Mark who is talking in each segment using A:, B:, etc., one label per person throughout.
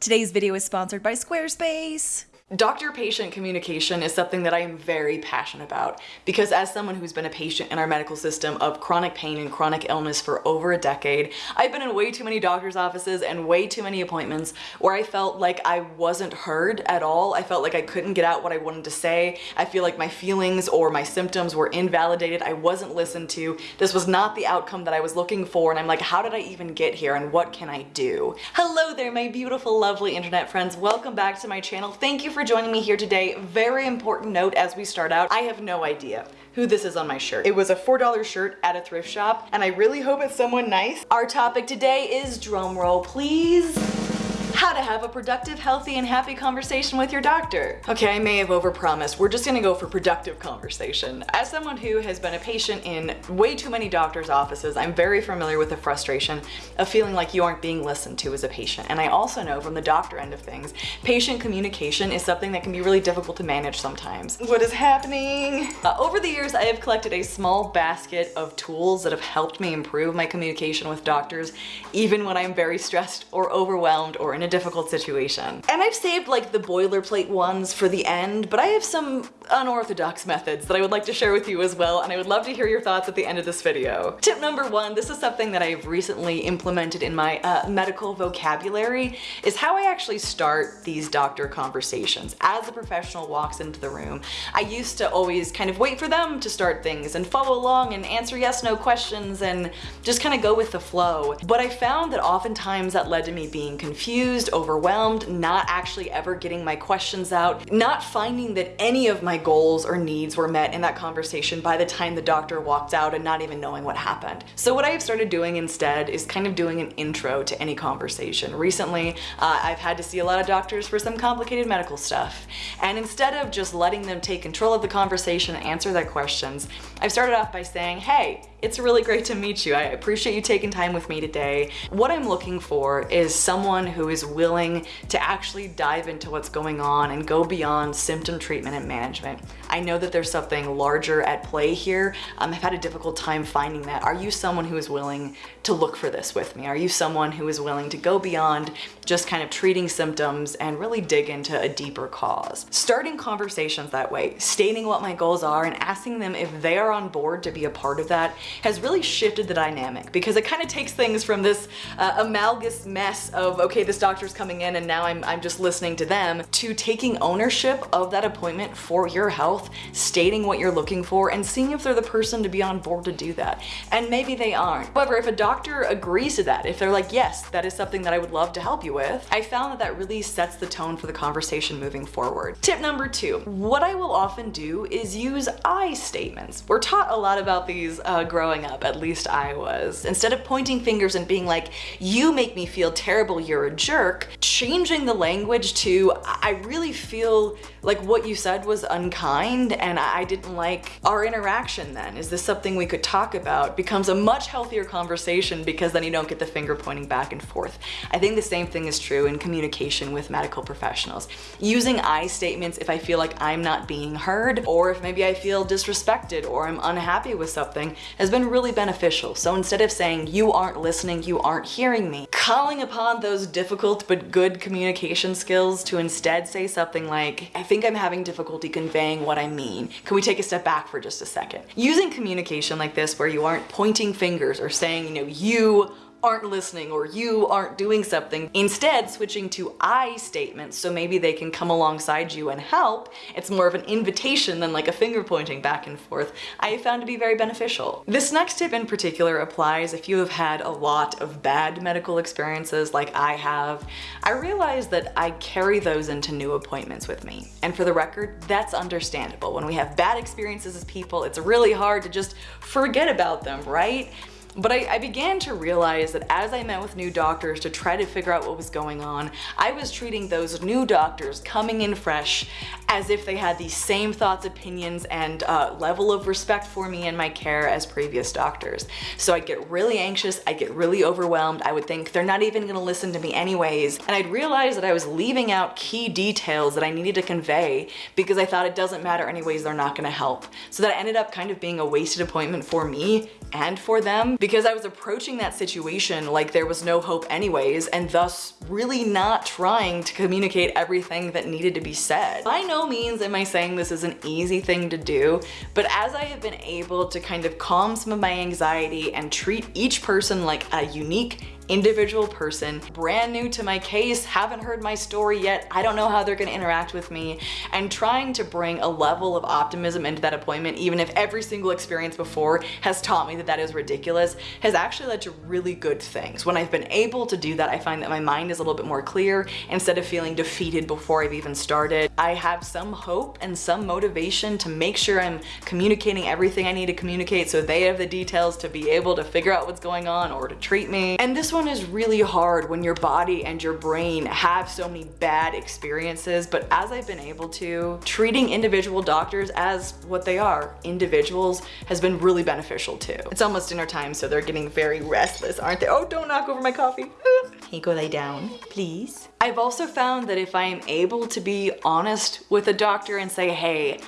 A: Today's video is sponsored by Squarespace.
B: Doctor-patient communication is something that I am very passionate about because as someone who's been a patient in our medical system of chronic pain and chronic illness for over a decade, I've been in way too many doctor's offices and way too many appointments where I felt like I wasn't heard at all. I felt like I couldn't get out what I wanted to say. I feel like my feelings or my symptoms were invalidated. I wasn't listened to. This was not the outcome that I was looking for and I'm like, how did I even get here and what can I do? Hello there, my beautiful, lovely internet friends. Welcome back to my channel. Thank you for for joining me here today. Very important note as we start out, I have no idea who this is on my shirt. It was a $4 shirt at a thrift shop and I really hope it's someone nice. Our topic today is drumroll please how to have a productive, healthy, and happy conversation with your doctor. Okay, I may have overpromised. We're just gonna go for productive conversation. As someone who has been a patient in way too many doctor's offices, I'm very familiar with the frustration of feeling like you aren't being listened to as a patient. And I also know from the doctor end of things, patient communication is something that can be really difficult to manage sometimes. What is happening? Uh, over the years, I have collected a small basket of tools that have helped me improve my communication with doctors, even when I'm very stressed or overwhelmed or in a difficult situation. And I've saved like the boilerplate ones for the end, but I have some unorthodox methods that I would like to share with you as well, and I would love to hear your thoughts at the end of this video. Tip number one, this is something that I've recently implemented in my uh, medical vocabulary, is how I actually start these doctor conversations. As a professional walks into the room, I used to always kind of wait for them to start things and follow along and answer yes, no questions and just kind of go with the flow. But I found that oftentimes that led to me being confused confused, overwhelmed, not actually ever getting my questions out, not finding that any of my goals or needs were met in that conversation by the time the doctor walked out and not even knowing what happened. So what I have started doing instead is kind of doing an intro to any conversation. Recently, uh, I've had to see a lot of doctors for some complicated medical stuff. And instead of just letting them take control of the conversation and answer their questions, I've started off by saying, hey, it's really great to meet you. I appreciate you taking time with me today. What I'm looking for is someone who is willing to actually dive into what's going on and go beyond symptom treatment and management. I know that there's something larger at play here. Um, I've had a difficult time finding that. Are you someone who is willing to look for this with me? Are you someone who is willing to go beyond just kind of treating symptoms and really dig into a deeper cause? Starting conversations that way, stating what my goals are and asking them if they are on board to be a part of that has really shifted the dynamic because it kind of takes things from this uh, amalgamous mess of, okay, this doctor's coming in and now I'm, I'm just listening to them, to taking ownership of that appointment for your health, stating what you're looking for, and seeing if they're the person to be on board to do that. And maybe they aren't. However, if a doctor agrees to that, if they're like, yes, that is something that I would love to help you with, I found that that really sets the tone for the conversation moving forward. Tip number two, what I will often do is use I statements. We're taught a lot about these uh, growing up, at least I was. Instead of pointing fingers and being like, you make me feel terrible, you're a jerk, changing the language to, I really feel like what you said was unkind and I didn't like our interaction then. Is this something we could talk about? Becomes a much healthier conversation because then you don't get the finger pointing back and forth. I think the same thing is true in communication with medical professionals. Using I statements if I feel like I'm not being heard or if maybe I feel disrespected or I'm unhappy with something been really beneficial. So instead of saying you aren't listening, you aren't hearing me, calling upon those difficult but good communication skills to instead say something like, I think I'm having difficulty conveying what I mean. Can we take a step back for just a second? Using communication like this where you aren't pointing fingers or saying, you know, you aren't listening or you aren't doing something. Instead, switching to I statements so maybe they can come alongside you and help. It's more of an invitation than like a finger pointing back and forth. I found to be very beneficial. This next tip in particular applies if you have had a lot of bad medical experiences like I have. I realize that I carry those into new appointments with me. And for the record, that's understandable. When we have bad experiences as people, it's really hard to just forget about them, right? But I, I, began to realize that as I met with new doctors to try to figure out what was going on, I was treating those new doctors coming in fresh as if they had the same thoughts, opinions, and uh, level of respect for me and my care as previous doctors. So I'd get really anxious, I'd get really overwhelmed, I would think they're not even gonna listen to me anyways, and I'd realize that I was leaving out key details that I needed to convey because I thought it doesn't matter anyways, they're not gonna help. So that ended up kind of being a wasted appointment for me and for them because I was approaching that situation like there was no hope anyways and thus really not trying to communicate everything that needed to be said. By no means am I saying this is an easy thing to do, but as I have been able to kind of calm some of my anxiety and treat each person like a unique individual person, brand new to my case, haven't heard my story yet, I don't know how they're gonna interact with me, and trying to bring a level of optimism into that appointment, even if every single experience before has taught me that that is ridiculous, has actually led to really good things. When I've been able to do that, I find that my mind is a little bit more clear instead of feeling defeated before I've even started. I have some hope and some motivation to make sure I'm communicating everything I need to communicate so they have the details to be able to figure out what's going on or to treat me. And this one one is really hard when your body and your brain have so many bad experiences, but as I've been able to, treating individual doctors as what they are, individuals, has been really beneficial too. It's almost dinner time, so they're getting very restless, aren't they? Oh, don't knock over my coffee. Hey, go lay down, please. I've also found that if I am able to be honest with a doctor and say, hey,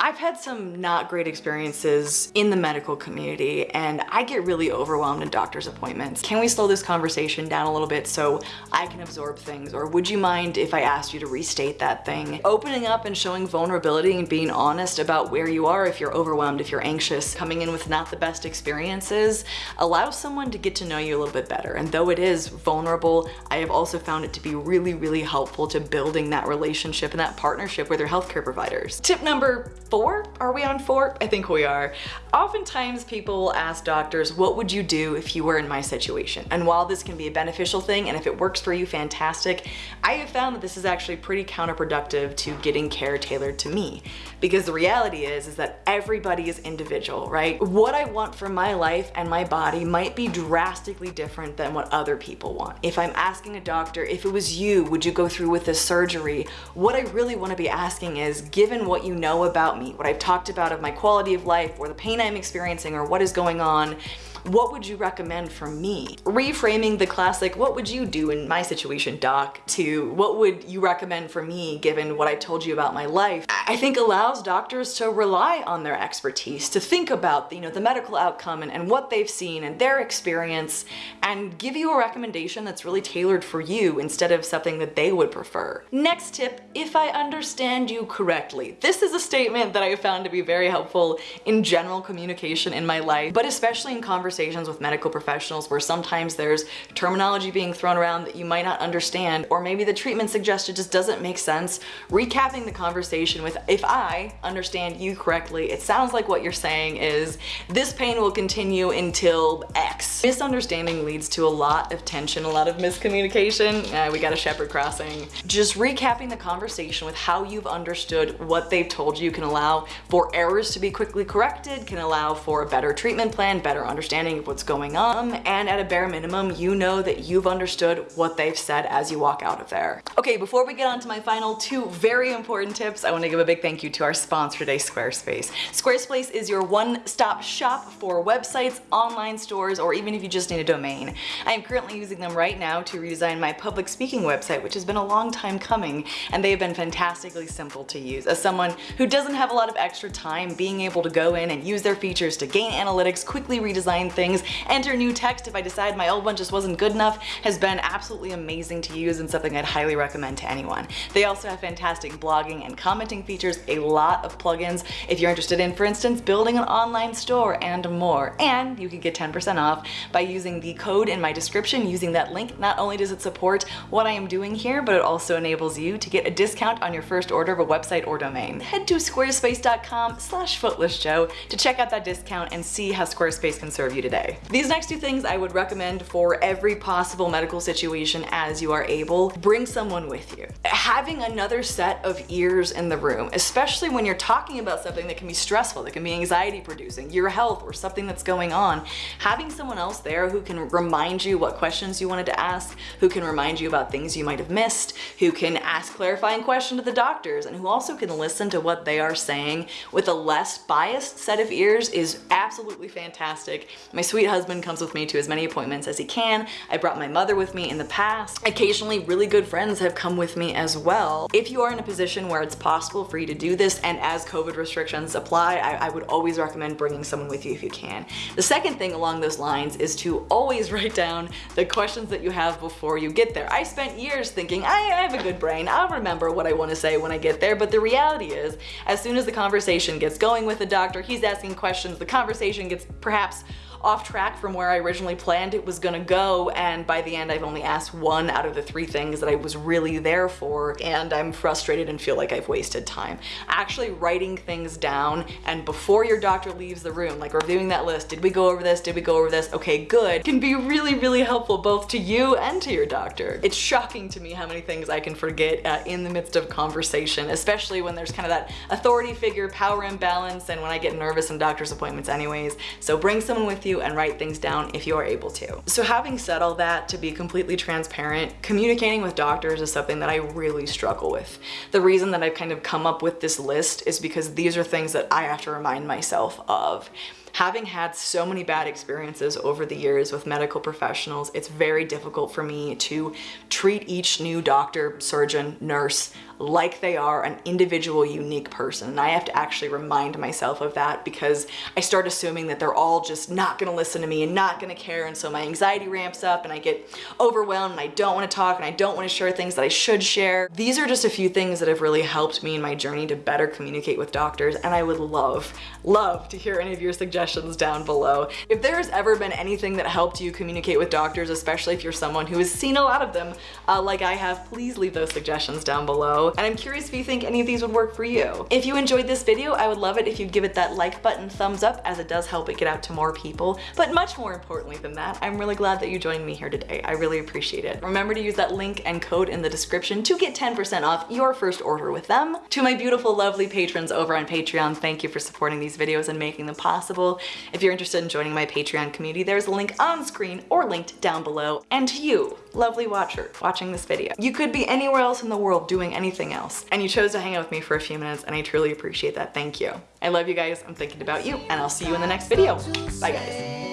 B: I've had some not great experiences in the medical community and I get really overwhelmed in doctor's appointments. Can we slow this conversation down a little bit so I can absorb things? Or would you mind if I asked you to restate that thing? Opening up and showing vulnerability and being honest about where you are if you're overwhelmed, if you're anxious, coming in with not the best experiences, allows someone to get to know you a little bit better. And though it is vulnerable, I have also found it to be really, really helpful to building that relationship and that partnership with your healthcare providers. Tip number four? Are we on four? I think we are. Oftentimes people will ask doctors, what would you do if you were in my situation? And while this can be a beneficial thing, and if it works for you, fantastic, I have found that this is actually pretty counterproductive to getting care tailored to me. Because the reality is, is that everybody is individual, right? What I want for my life and my body might be drastically different than what other people want. If I'm asking a doctor, if it was you, would you go through with this surgery? What I really wanna be asking is, given what you know about about me, what I've talked about of my quality of life or the pain I'm experiencing or what is going on, what would you recommend for me? Reframing the classic, what would you do in my situation, doc, to what would you recommend for me given what I told you about my life, I think allows doctors to rely on their expertise, to think about you know, the medical outcome and, and what they've seen and their experience and give you a recommendation that's really tailored for you instead of something that they would prefer. Next tip, if I understand you correctly. This is a statement that I found to be very helpful in general communication in my life, but especially in conversations with medical professionals where sometimes there's terminology being thrown around that you might not understand, or maybe the treatment suggested just doesn't make sense, recapping the conversation with, if I understand you correctly, it sounds like what you're saying is, this pain will continue until X. Misunderstanding leads to a lot of tension, a lot of miscommunication. Uh, we got a shepherd crossing. Just recapping the conversation with how you've understood what they've told you can allow for errors to be quickly corrected, can allow for a better treatment plan, better understanding understanding of what's going on, and at a bare minimum, you know that you've understood what they've said as you walk out of there. Okay, before we get on to my final two very important tips, I wanna give a big thank you to our sponsor today, Squarespace. Squarespace is your one-stop shop for websites, online stores, or even if you just need a domain. I am currently using them right now to redesign my public speaking website, which has been a long time coming, and they have been fantastically simple to use. As someone who doesn't have a lot of extra time, being able to go in and use their features to gain analytics, quickly redesign things, enter new text if I decide my old one just wasn't good enough, has been absolutely amazing to use and something I'd highly recommend to anyone. They also have fantastic blogging and commenting features, a lot of plugins if you're interested in, for instance, building an online store and more. And you can get 10% off by using the code in my description using that link. Not only does it support what I am doing here, but it also enables you to get a discount on your first order of a website or domain. Head to squarespace.com slash footlessjo to check out that discount and see how Squarespace can serve you today. These next two things I would recommend for every possible medical situation as you are able. Bring someone with you. Having another set of ears in the room, especially when you're talking about something that can be stressful, that can be anxiety producing, your health or something that's going on, having someone else there who can remind you what questions you wanted to ask, who can remind you about things you might have missed, who can ask clarifying questions to the doctors, and who also can listen to what they are saying with a less biased set of ears is absolutely fantastic my sweet husband comes with me to as many appointments as he can. I brought my mother with me in the past. Occasionally, really good friends have come with me as well. If you are in a position where it's possible free to do this, and as COVID restrictions apply, I, I would always recommend bringing someone with you if you can. The second thing along those lines is to always write down the questions that you have before you get there. I spent years thinking, I have a good brain, I'll remember what I want to say when I get there, but the reality is, as soon as the conversation gets going with the doctor, he's asking questions, the conversation gets perhaps off track from where I originally planned it was gonna go and by the end I've only asked one out of the three things that I was really there for and I'm frustrated and feel like I've wasted time. Actually writing things down and before your doctor leaves the room, like reviewing that list, did we go over this, did we go over this, okay good, can be really really helpful both to you and to your doctor. It's shocking to me how many things I can forget uh, in the midst of conversation, especially when there's kind of that authority figure power imbalance and when I get nervous in doctor's appointments anyways. So bring someone with you and write things down if you are able to. So having said all that, to be completely transparent, communicating with doctors is something that I really struggle with. The reason that I've kind of come up with this list is because these are things that I have to remind myself of. Having had so many bad experiences over the years with medical professionals, it's very difficult for me to treat each new doctor, surgeon, nurse like they are an individual unique person. And I have to actually remind myself of that because I start assuming that they're all just not gonna listen to me and not gonna care. And so my anxiety ramps up and I get overwhelmed and I don't want to talk and I don't want to share things that I should share. These are just a few things that have really helped me in my journey to better communicate with doctors. And I would love, love to hear any of your suggestions down below. If there has ever been anything that helped you communicate with doctors, especially if you're someone who has seen a lot of them uh, like I have, please leave those suggestions down below and I'm curious if you think any of these would work for you. If you enjoyed this video, I would love it if you'd give it that like button thumbs up as it does help it get out to more people. But much more importantly than that, I'm really glad that you joined me here today. I really appreciate it. Remember to use that link and code in the description to get 10% off your first order with them. To my beautiful, lovely patrons over on Patreon, thank you for supporting these videos and making them possible. If you're interested in joining my Patreon community, there's a link on screen or linked down below. And to you, lovely watcher, watching this video. You could be anywhere else in the world doing anything else, and you chose to hang out with me for a few minutes, and I truly appreciate that. Thank you. I love you guys. I'm thinking about you, and I'll see you in the next video. Bye, guys.